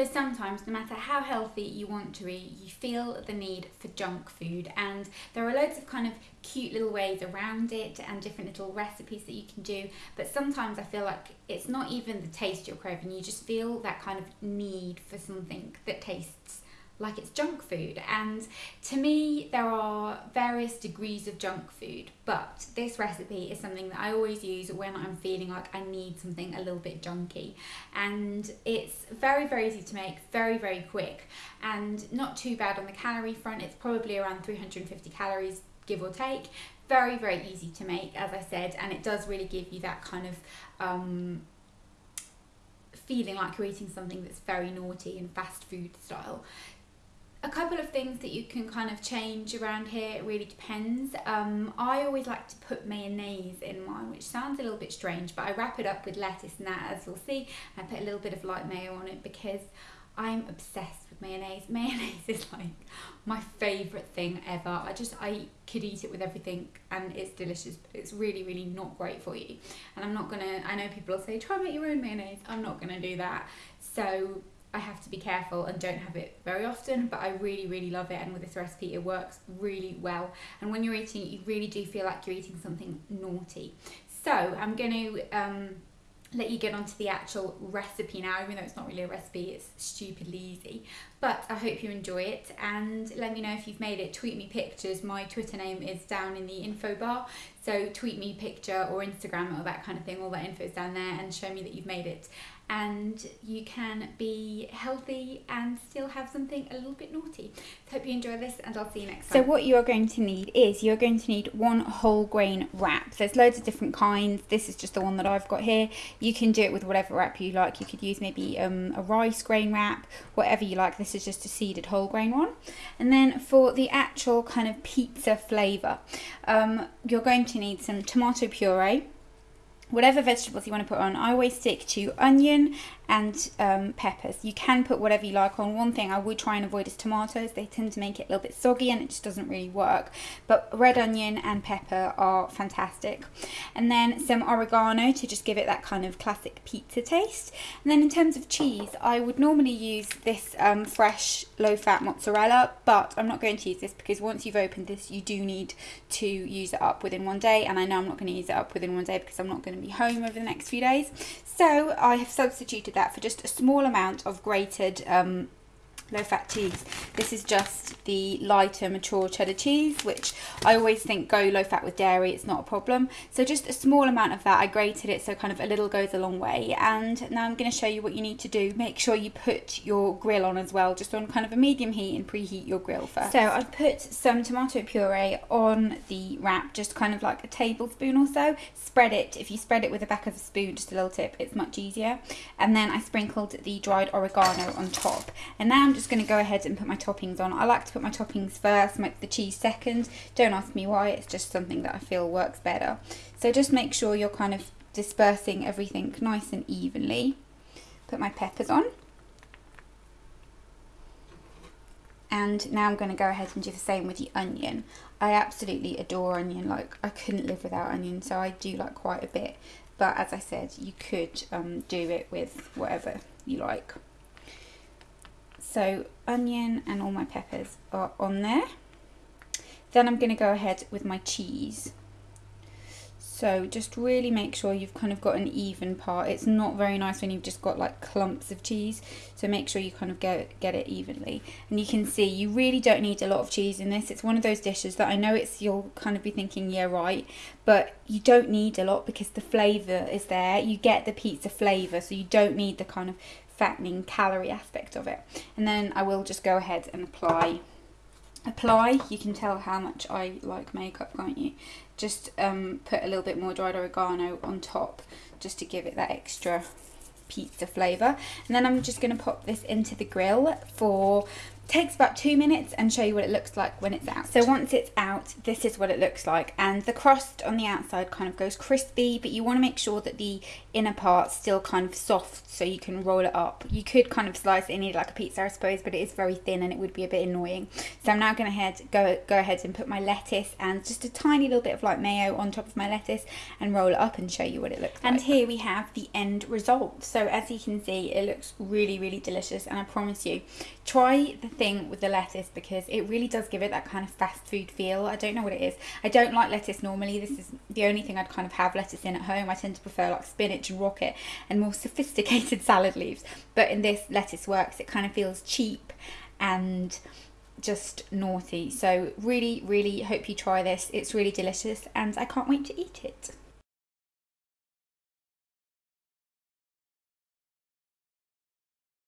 So sometimes, no matter how healthy you want to eat, you feel the need for junk food, and there are loads of kind of cute little ways around it and different little recipes that you can do. But sometimes I feel like it's not even the taste you're craving, you just feel that kind of need for something that tastes like it's junk food. And to me, there are various degrees of junk food, but this recipe is something that I always use when I'm feeling like I need something a little bit junky. And it's very, very easy to make, very, very quick, and not too bad on the calorie front. It's probably around 350 calories, give or take. Very, very easy to make, as I said, and it does really give you that kind of um, feeling like you're eating something that's very naughty and fast food style a couple of things that you can kind of change around here it really depends. Um, I always like to put mayonnaise in mine which sounds a little bit strange but I wrap it up with lettuce and that as you'll see. I put a little bit of light mayo on it because I'm obsessed with mayonnaise. Mayonnaise is like my favorite thing ever. I just I could eat it with everything and it's delicious but it's really really not great for you. And I'm not gonna I know people will say try make your own mayonnaise. I'm not gonna do that. So I have to be careful and don't have it very often, but I really, really love it. And with this recipe, it works really well. And when you're eating it, you really do feel like you're eating something naughty. So I'm going to um, let you get onto the actual recipe now, even though it's not really a recipe, it's stupidly easy. But I hope you enjoy it and let me know if you've made it. Tweet me pictures. My Twitter name is down in the info bar. So tweet me picture or Instagram or that kind of thing. All that info is down there and show me that you've made it and you can be healthy and still have something a little bit naughty. So hope you enjoy this and I'll see you next time. So what you're going to need is you're going to need one whole grain wrap. There's loads of different kinds. This is just the one that I've got here. You can do it with whatever wrap you like. You could use maybe um, a rice grain wrap, whatever you like. This is just a seeded whole grain one. And then for the actual kind of pizza flavour, um, you're going to need some tomato puree whatever vegetables you want to put on. I always stick to onion and um, peppers. You can put whatever you like on. One thing I would try and avoid is tomatoes. They tend to make it a little bit soggy and it just doesn't really work. But red onion and pepper are fantastic. And then some oregano to just give it that kind of classic pizza taste. And then in terms of cheese, I would normally use this um, fresh low-fat mozzarella, but I'm not going to use this because once you've opened this, you do need to use it up within one day. And I know I'm not going to use it up within one day because I'm not going to be home over the next few days. So I have substituted that that for just a small amount of grated um, low fat cheese. This is just the lighter mature cheddar cheese, which I always think go low fat with dairy, it's not a problem. So just a small amount of that, I grated it so kind of a little goes a long way. And now I'm going to show you what you need to do. Make sure you put your grill on as well, just on kind of a medium heat and preheat your grill first. So I've put some tomato puree on the wrap, just kind of like a tablespoon or so. Spread it, if you spread it with the back of a spoon, just a little tip, it's much easier. And then I sprinkled the dried oregano on top. And now I'm just just going to go ahead and put my toppings on. I like to put my toppings first, make the cheese second. Don't ask me why, it's just something that I feel works better. So just make sure you're kind of dispersing everything nice and evenly. Put my peppers on. And now I'm going to go ahead and do the same with the onion. I absolutely adore onion, like I couldn't live without onion, so I do like quite a bit. But as I said, you could um, do it with whatever you like. So onion and all my peppers are on there. Then I'm going to go ahead with my cheese. So just really make sure you've kind of got an even part. It's not very nice when you've just got like clumps of cheese. So make sure you kind of get, get it evenly. And you can see you really don't need a lot of cheese in this. It's one of those dishes that I know it's you'll kind of be thinking, yeah, right. But you don't need a lot because the flavour is there. You get the pizza flavour. So you don't need the kind of fattening calorie aspect of it. And then I will just go ahead and apply. Apply, you can tell how much I like makeup, can't you? Just um, put a little bit more dried oregano on top just to give it that extra pizza flavour. And then I'm just going to pop this into the grill for takes about two minutes and show you what it looks like when it's out. So once it's out, this is what it looks like. And the crust on the outside kind of goes crispy, but you want to make sure that the inner part's still kind of soft so you can roll it up. You could kind of slice it and eat it like a pizza, I suppose, but it is very thin and it would be a bit annoying. So I'm now going to head, go, go ahead and put my lettuce and just a tiny little bit of like mayo on top of my lettuce and roll it up and show you what it looks like. And here we have the end result. So as you can see, it looks really, really delicious. And I promise you, try the thing with the lettuce because it really does give it that kind of fast food feel. I don't know what it is. I don't like lettuce normally. This is the only thing I'd kind of have lettuce in at home. I tend to prefer like spinach and rocket and more sophisticated salad leaves. But in this, lettuce works. It kind of feels cheap and just naughty. So really, really hope you try this. It's really delicious and I can't wait to eat it.